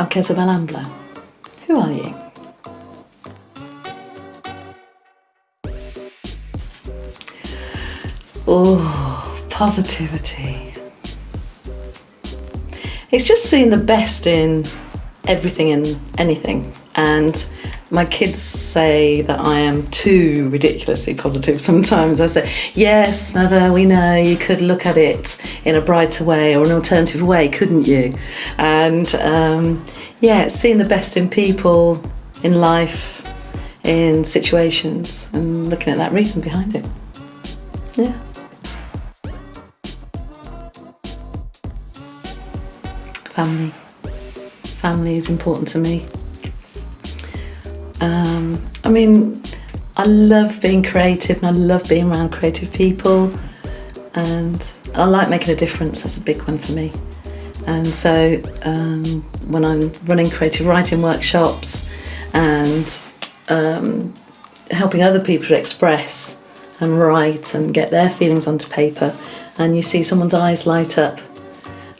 I'm Kezabel Ambler. Who are you? Oh, positivity. It's just seeing the best in everything and anything. And my kids say that I am too ridiculously positive sometimes. I say, Yes, mother, we know you could look at it in a brighter way or an alternative way, couldn't you? And um, yeah, seeing the best in people, in life, in situations, and looking at that reason behind it. Yeah. Family. Family is important to me. Um, I mean, I love being creative and I love being around creative people, and I like making a difference. That's a big one for me. And so um, when I'm running creative writing workshops and um, helping other people to express and write and get their feelings onto paper, and you see someone's eyes light up,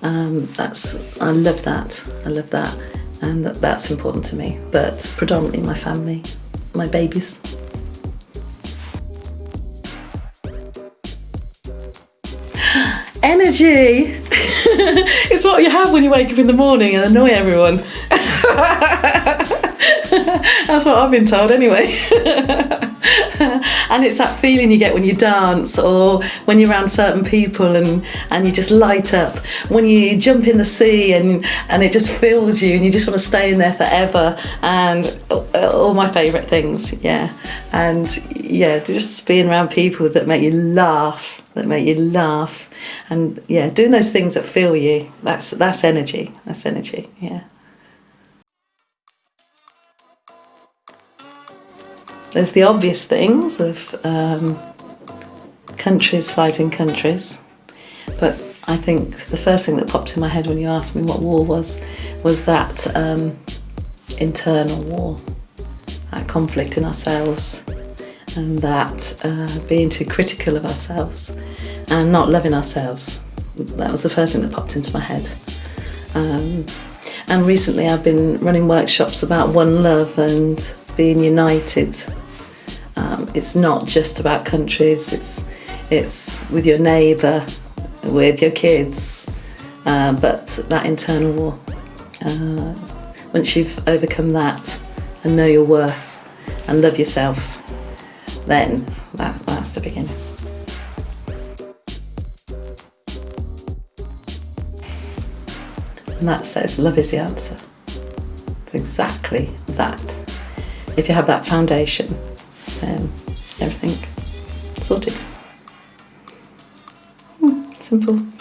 um, that's I love that. I love that, and that, that's important to me. But predominantly my family, my babies. Energy! it's what you have when you wake up in the morning and annoy everyone. That's what I've been told anyway. and it's that feeling you get when you dance or when you're around certain people and, and you just light up. When you jump in the sea and, and it just fills you and you just want to stay in there forever. And uh, all my favourite things, yeah. And yeah, just being around people that make you laugh, that make you laugh. And yeah, doing those things that fill you, that's, that's energy. That's energy, yeah. There's the obvious things of um, countries fighting countries, but I think the first thing that popped in my head when you asked me what war was was that um, internal war, that conflict in ourselves, and that uh, being too critical of ourselves and not loving ourselves. That was the first thing that popped into my head. Um, and recently I've been running workshops about one love and being united um, it's not just about countries, it's, it's with your neighbour, with your kids, uh, but that internal war. Uh, once you've overcome that and know your worth and love yourself, then that, that's the beginning. And that says love is the answer. It's exactly that. If you have that foundation, um, everything sorted. Hmm, simple.